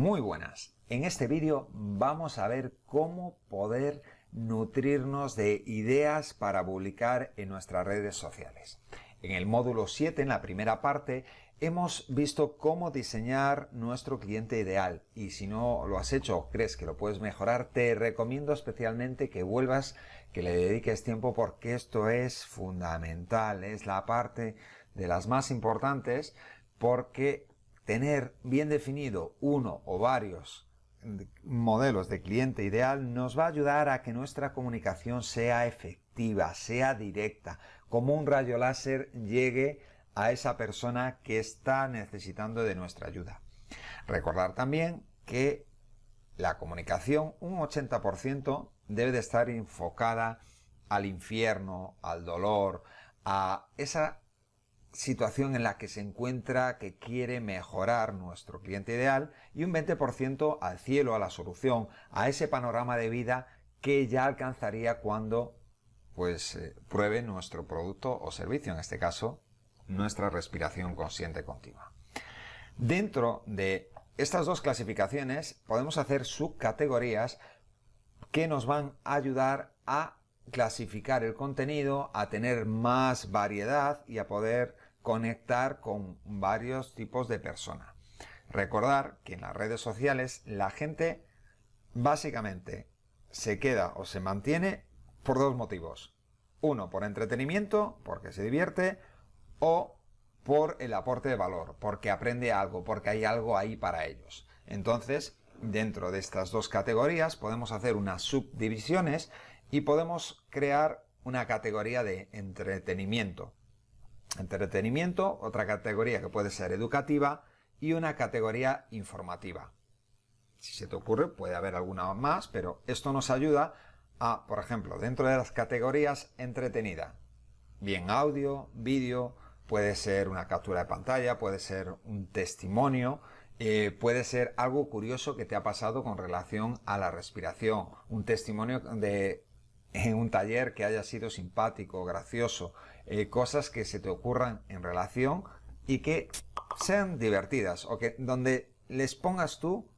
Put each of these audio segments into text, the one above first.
Muy buenas. En este vídeo vamos a ver cómo poder nutrirnos de ideas para publicar en nuestras redes sociales. En el módulo 7, en la primera parte, hemos visto cómo diseñar nuestro cliente ideal. Y si no lo has hecho o crees que lo puedes mejorar, te recomiendo especialmente que vuelvas, que le dediques tiempo porque esto es fundamental, es la parte de las más importantes porque tener bien definido uno o varios modelos de cliente ideal nos va a ayudar a que nuestra comunicación sea efectiva, sea directa, como un rayo láser llegue a esa persona que está necesitando de nuestra ayuda. Recordar también que la comunicación, un 80%, debe de estar enfocada al infierno, al dolor, a esa situación en la que se encuentra que quiere mejorar nuestro cliente ideal y un 20% al cielo, a la solución, a ese panorama de vida que ya alcanzaría cuando pues eh, pruebe nuestro producto o servicio, en este caso nuestra respiración consciente continua. Dentro de estas dos clasificaciones podemos hacer subcategorías que nos van a ayudar a clasificar el contenido, a tener más variedad y a poder conectar con varios tipos de personas. Recordar que en las redes sociales la gente básicamente se queda o se mantiene por dos motivos. Uno, por entretenimiento, porque se divierte, o por el aporte de valor, porque aprende algo, porque hay algo ahí para ellos. Entonces, dentro de estas dos categorías podemos hacer unas subdivisiones y podemos crear una categoría de entretenimiento. Entretenimiento, otra categoría que puede ser educativa y una categoría informativa. Si se te ocurre, puede haber alguna más, pero esto nos ayuda por ejemplo, dentro de las categorías entretenida, bien audio, vídeo, puede ser una captura de pantalla, puede ser un testimonio, eh, puede ser algo curioso que te ha pasado con relación a la respiración, un testimonio de en un taller que haya sido simpático, gracioso, eh, cosas que se te ocurran en relación y que sean divertidas o que donde les pongas tú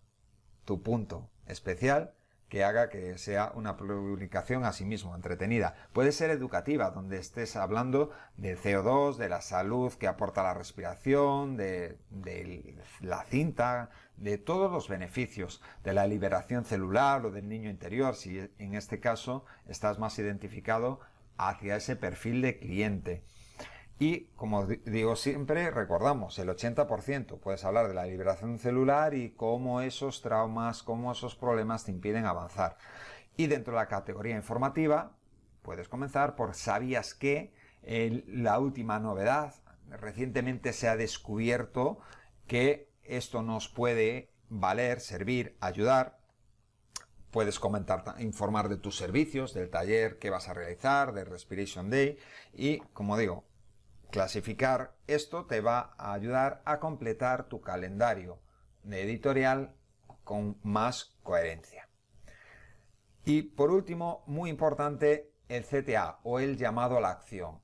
tu punto especial que haga que sea una publicación a sí mismo entretenida. Puede ser educativa, donde estés hablando del CO2, de la salud que aporta la respiración, de, de, la cinta, de todos los beneficios, de la liberación celular o del niño interior, si en este caso estás más identificado hacia ese perfil de cliente. Y como digo siempre, recordamos, el 80% puedes hablar de la liberación celular y cómo esos traumas, cómo esos problemas te impiden avanzar. Y dentro de la categoría informativa, puedes comenzar por ¿sabías que? la última novedad, recientemente se ha descubierto que esto nos puede valer, servir, ayudar. Puedes comentar, informar de tus servicios, del taller que vas a realizar, del Respiration Day y, como digo, Clasificar esto te va a ayudar a completar tu calendario editorial con más coherencia. Y por último, muy importante, el CTA o el llamado a la acción.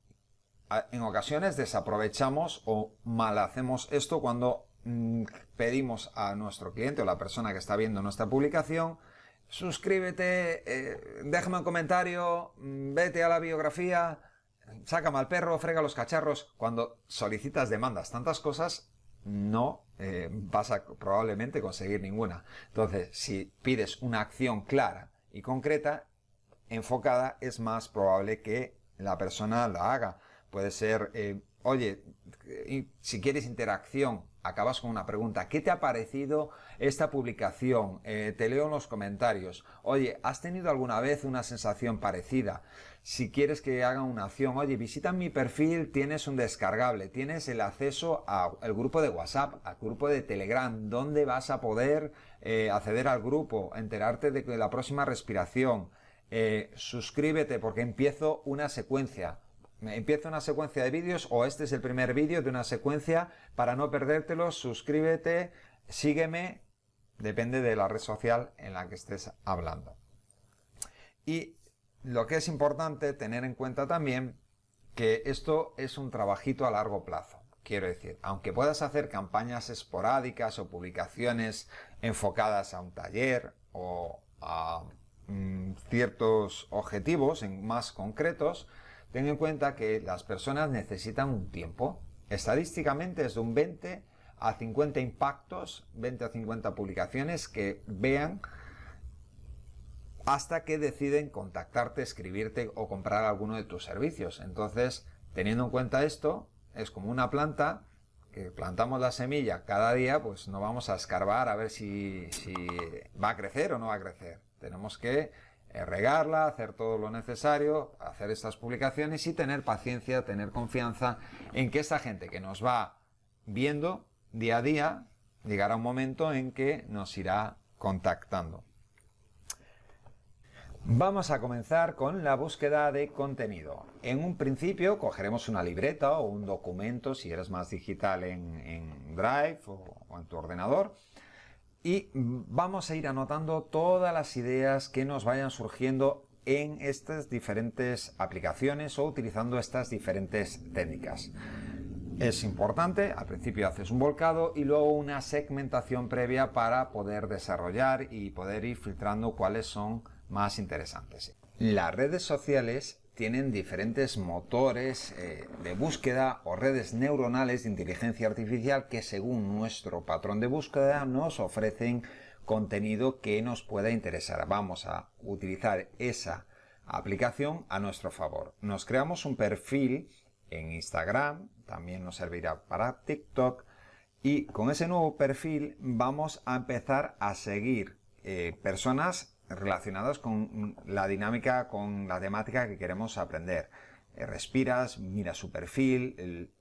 En ocasiones desaprovechamos o mal hacemos esto cuando mm, pedimos a nuestro cliente o la persona que está viendo nuestra publicación suscríbete, eh, déjame un comentario, mm, vete a la biografía, sácame al perro, frega los cacharros. Cuando solicitas demandas tantas cosas, no eh, vas a probablemente conseguir ninguna. Entonces, si pides una acción clara y concreta, enfocada, es más probable que la persona la haga. Puede ser, eh, oye, si quieres interacción, acabas con una pregunta. ¿Qué te ha parecido esta publicación? Eh, te leo en los comentarios. Oye, ¿has tenido alguna vez una sensación parecida? Si quieres que haga una acción, oye, visita mi perfil, tienes un descargable, tienes el acceso al grupo de WhatsApp, al grupo de Telegram, donde vas a poder eh, acceder al grupo, enterarte de la próxima respiración. Eh, suscríbete porque empiezo una secuencia Empieza una secuencia de vídeos o este es el primer vídeo de una secuencia. Para no perdértelo, suscríbete, sígueme, depende de la red social en la que estés hablando. Y lo que es importante tener en cuenta también que esto es un trabajito a largo plazo. Quiero decir, aunque puedas hacer campañas esporádicas o publicaciones enfocadas a un taller o a mm, ciertos objetivos más concretos, ten en cuenta que las personas necesitan un tiempo. Estadísticamente es de un 20 a 50 impactos, 20 a 50 publicaciones que vean hasta que deciden contactarte, escribirte o comprar alguno de tus servicios. Entonces, teniendo en cuenta esto, es como una planta que plantamos la semilla cada día, pues no vamos a escarbar a ver si, va a crecer o no va a crecer. Tenemos que regarla, hacer todo lo necesario, hacer estas publicaciones y tener paciencia, tener confianza en que esta gente que nos va viendo día a día, llegará un momento en que nos irá contactando. Vamos a comenzar con la búsqueda de contenido. En un principio cogeremos una libreta o un documento, si eres más digital en, Drive o, o en tu ordenador, y vamos a ir anotando todas las ideas que nos vayan surgiendo en estas diferentes aplicaciones o utilizando estas diferentes técnicas. Es importante, al principio haces un volcado y luego una segmentación previa para poder desarrollar y poder ir filtrando cuáles son más interesantes. Las redes sociales tienen diferentes motores eh, de búsqueda o redes neuronales de inteligencia artificial que según nuestro patrón de búsqueda nos ofrecen contenido que nos pueda interesar. Vamos a utilizar esa aplicación a nuestro favor. Nos creamos un perfil en Instagram, también nos servirá para TikTok y con ese nuevo perfil vamos a empezar a seguir eh, personas relacionados con la dinámica, con la temática que queremos aprender. Eh, respiras, miras su perfil,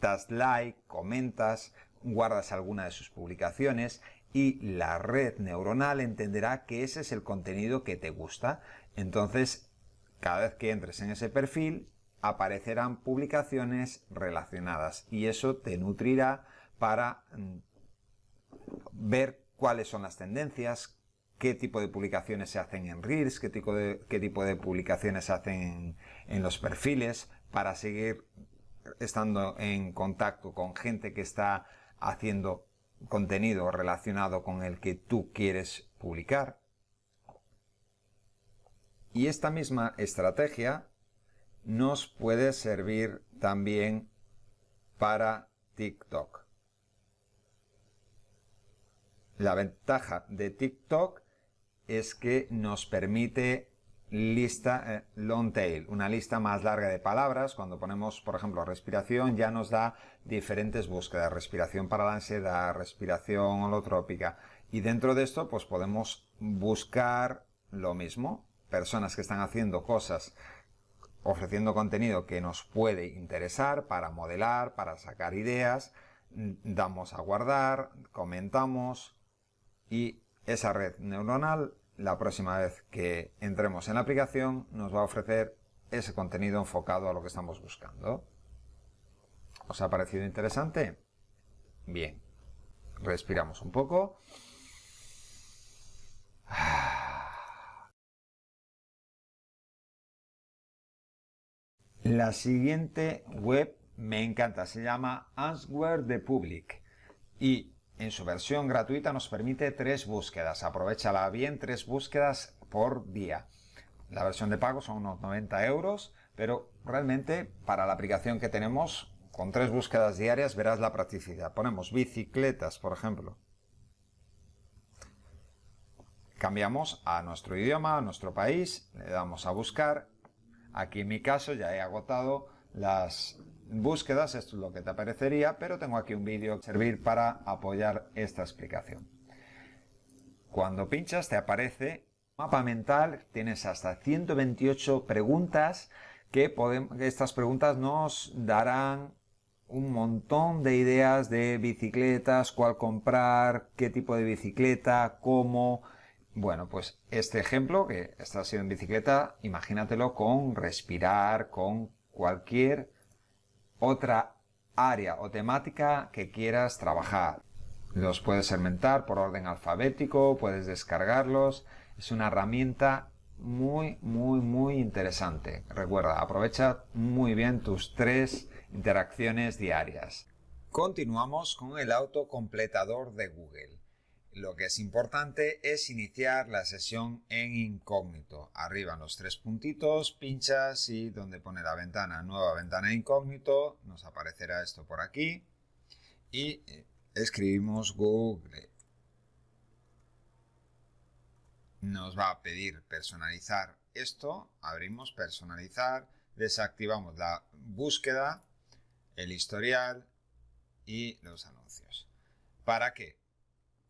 das like, comentas, guardas alguna de sus publicaciones y la red neuronal entenderá que ese es el contenido que te gusta. Entonces, cada vez que entres en ese perfil, aparecerán publicaciones relacionadas y eso te nutrirá para mm, ver cuáles son las tendencias, qué tipo de publicaciones se hacen en Reels, qué tipo de, qué tipo de publicaciones se hacen en, los perfiles, para seguir estando en contacto con gente que está haciendo contenido relacionado con el que tú quieres publicar. Y esta misma estrategia nos puede servir también para TikTok. La ventaja de TikTok es que nos permite lista eh, long tail, una lista más larga de palabras. Cuando ponemos, por ejemplo, respiración, ya nos da diferentes búsquedas. Respiración para la ansiedad, respiración holotrópica. Y dentro de esto, pues podemos buscar lo mismo. Personas que están haciendo cosas, ofreciendo contenido que nos puede interesar para modelar, para sacar ideas. Damos a guardar, comentamos y esa red neuronal la próxima vez que entremos en la aplicación nos va a ofrecer ese contenido enfocado a lo que estamos buscando. ¿Os ha parecido interesante? Bien. Respiramos un poco. La siguiente web me encanta, se llama Answer the Public y en su versión gratuita nos permite tres búsquedas. Aprovechala bien, tres búsquedas por día. La versión de pago son unos 90 euros, pero realmente para la aplicación que tenemos, con tres búsquedas diarias verás la practicidad. Ponemos bicicletas, por ejemplo. Cambiamos a nuestro idioma, a nuestro país, le damos a buscar. Aquí en mi caso ya he agotado las búsquedas, esto es lo que te aparecería, pero tengo aquí un vídeo que servir para apoyar esta explicación. Cuando pinchas te aparece mapa mental, tienes hasta 128 preguntas que estas preguntas nos darán un montón de ideas de bicicletas, cuál comprar, qué tipo de bicicleta, cómo... Bueno, pues este ejemplo, que está siendo en bicicleta, imagínatelo con respirar, con cualquier otra área o temática que quieras trabajar. Los puedes segmentar por orden alfabético, puedes descargarlos. Es una herramienta muy, muy, muy interesante. Recuerda, aprovecha muy bien tus tres interacciones diarias. Continuamos con el autocompletador de Google. Lo que es importante es iniciar la sesión en incógnito. Arriba los tres puntitos, pinchas y donde pone la ventana, nueva ventana incógnito, nos aparecerá esto por aquí. Y eh, escribimos Google. Nos va a pedir personalizar esto, abrimos personalizar, desactivamos la búsqueda, el historial y los anuncios. ¿Para qué?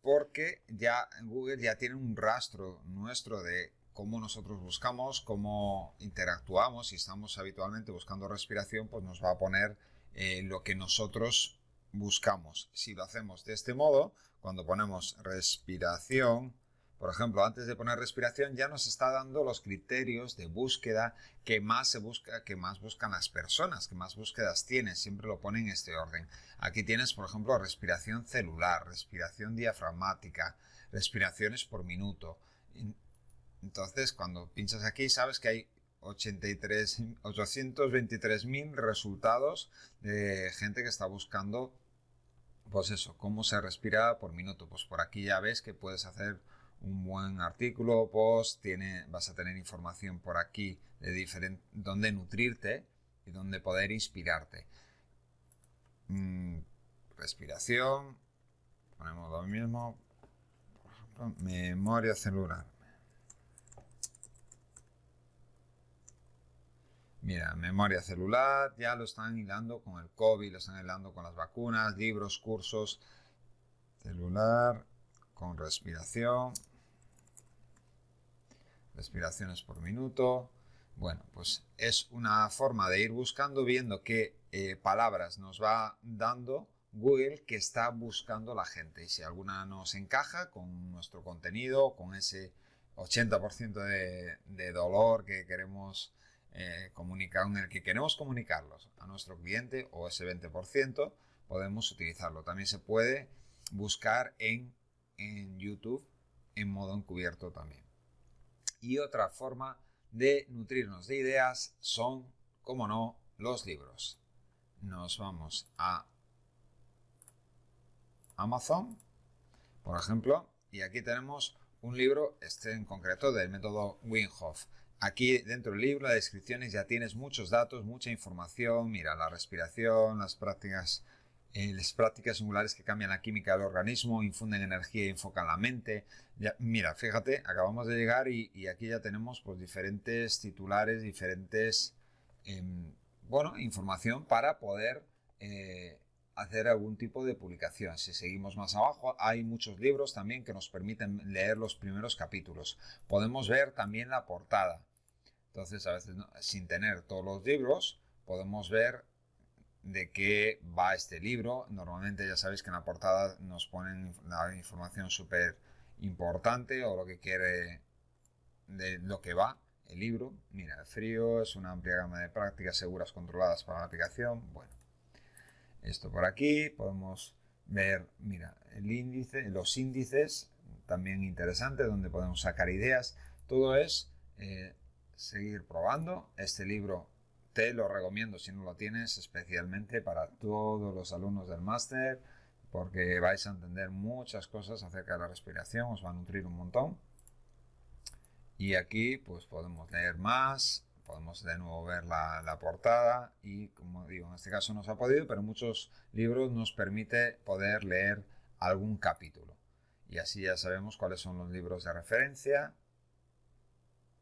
Porque ya Google ya tiene un rastro nuestro de cómo nosotros buscamos, cómo interactuamos, si estamos habitualmente buscando respiración, pues nos va a poner eh, lo que nosotros buscamos. Si lo hacemos de este modo, cuando ponemos respiración, por ejemplo, antes de poner respiración ya nos está dando los criterios de búsqueda que más se busca, que más buscan las personas, que más búsquedas tienes. Siempre lo pone en este orden. Aquí tienes, por ejemplo, respiración celular, respiración diafragmática, respiraciones por minuto. Entonces, cuando pinchas aquí, sabes que hay 823.000 resultados de gente que está buscando, pues eso, cómo se respira por minuto. Pues por aquí ya ves que puedes hacer un buen artículo, post, tiene, vas a tener información por aquí de diferente, donde nutrirte y donde poder inspirarte. Mm, respiración, ponemos lo mismo, por ejemplo, memoria celular. Mira, memoria celular, ya lo están hilando con el COVID, lo están hilando con las vacunas, libros, cursos, celular, con respiración respiraciones por minuto. Bueno, pues es una forma de ir buscando, viendo qué eh, palabras nos va dando Google que está buscando la gente. Y si alguna nos encaja con nuestro contenido, con ese 80% de, dolor que queremos eh, comunicar, en el que queremos comunicarlos a nuestro cliente o ese 20%, podemos utilizarlo. También se puede buscar en, en YouTube en modo encubierto también. Y otra forma de nutrirnos de ideas son, como no, los libros. Nos vamos a Amazon, por ejemplo, y aquí tenemos un libro, este en concreto, del método Winhoff. Aquí dentro del libro, las descripciones, ya tienes muchos datos, mucha información. Mira, la respiración, las prácticas las prácticas singulares que cambian la química del organismo, infunden energía y enfocan la mente. mira, fíjate, acabamos de llegar y, aquí ya tenemos pues, diferentes titulares, diferentes, em, bueno, información para poder eh, hacer algún tipo de publicación. Si seguimos más abajo, hay muchos libros también que nos permiten leer los primeros capítulos. Podemos ver también la portada. Entonces, a veces sin tener todos los libros, podemos ver de qué va este libro. Normalmente ya sabéis que en la portada nos ponen la información súper importante o lo que quiere de lo que va el libro. Mira, el frío es una amplia gama de prácticas seguras controladas para la aplicación. Bueno, esto por aquí podemos ver, mira, el índice, los índices, también interesante, donde podemos sacar ideas. Todo es eh, seguir probando. Este libro te lo recomiendo si no lo tienes, especialmente para todos los alumnos del máster, porque vais a entender muchas cosas acerca de la respiración, os va a nutrir un montón. Y aquí pues podemos leer más, podemos de nuevo ver la, la, portada y como digo, en este caso no se ha podido, pero muchos libros nos permite poder leer algún capítulo. Y así ya sabemos cuáles son los libros de referencia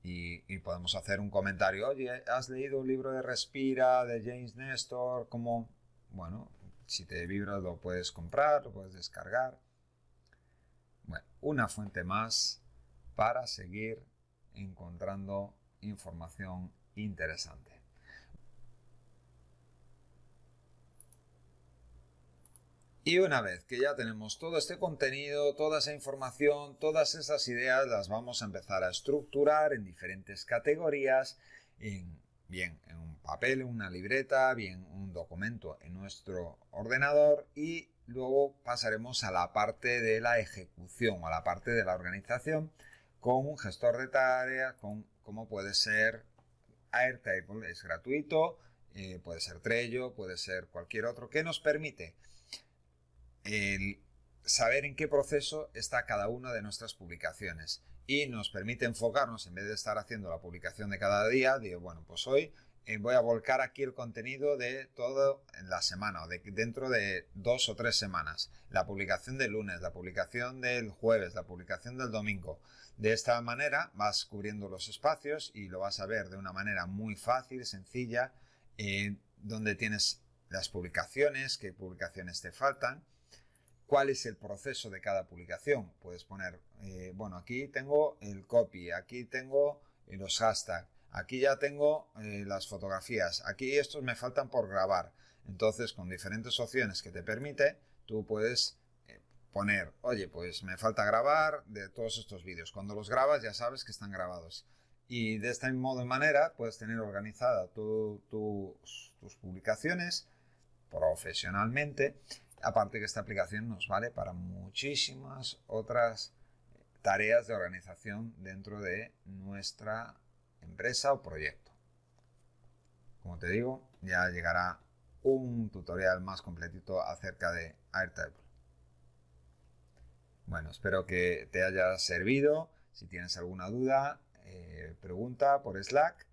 y, podemos hacer un comentario. Oye, ¿has leído un libro de Respira de James Nestor? Como, bueno, si te vibra lo puedes comprar, lo puedes descargar. Bueno, una fuente más para seguir encontrando información interesante. Y una vez que ya tenemos todo este contenido, toda esa información, todas esas ideas, las vamos a empezar a estructurar en diferentes categorías, en, bien en un papel, en una libreta, bien un documento en nuestro ordenador y luego pasaremos a la parte de la ejecución, a la parte de la organización con un gestor de tareas, con, como puede ser Airtable, es gratuito, eh, puede ser Trello, puede ser cualquier otro, que nos permite saber en qué proceso está cada una de nuestras publicaciones y nos permite enfocarnos en vez de estar haciendo la publicación de cada día, digo, bueno, pues hoy eh, voy a volcar aquí el contenido de todo la semana o de, dentro de dos o tres semanas. La publicación del lunes, la publicación del jueves, la publicación del domingo. De esta manera vas cubriendo los espacios y lo vas a ver de una manera muy fácil, sencilla, eh, donde tienes las publicaciones, qué publicaciones te faltan, cuál es el proceso de cada publicación. Puedes poner, eh, bueno, aquí tengo el copy, aquí tengo los hashtags, Aquí ya tengo eh, las fotografías. Aquí estos me faltan por grabar. Entonces, con diferentes opciones que te permite, tú puedes eh, poner, oye, pues me falta grabar de todos estos vídeos. Cuando los grabas ya sabes que están grabados. Y de este modo y manera puedes tener organizada tus publicaciones profesionalmente. Aparte que esta aplicación nos vale para muchísimas otras tareas de organización dentro de nuestra empresa o proyecto. Como te digo, ya llegará un tutorial más completito acerca de Airtable. Bueno, espero que te haya servido. Si tienes alguna duda, eh, pregunta por Slack.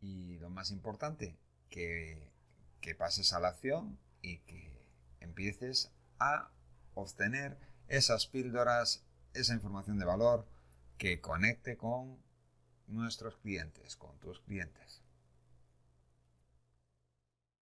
Y lo más importante, que, que pases a la acción y que empieces a obtener esas píldoras, esa información de valor que conecte con nuestros clientes, con tus clientes.